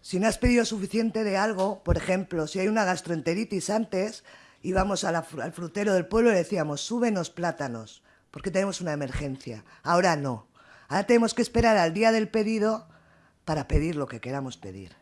Si no has pedido suficiente de algo, por ejemplo, si hay una gastroenteritis antes, íbamos al frutero del pueblo y le decíamos, súbenos plátanos, porque tenemos una emergencia. Ahora no. Ahora tenemos que esperar al día del pedido para pedir lo que queramos pedir.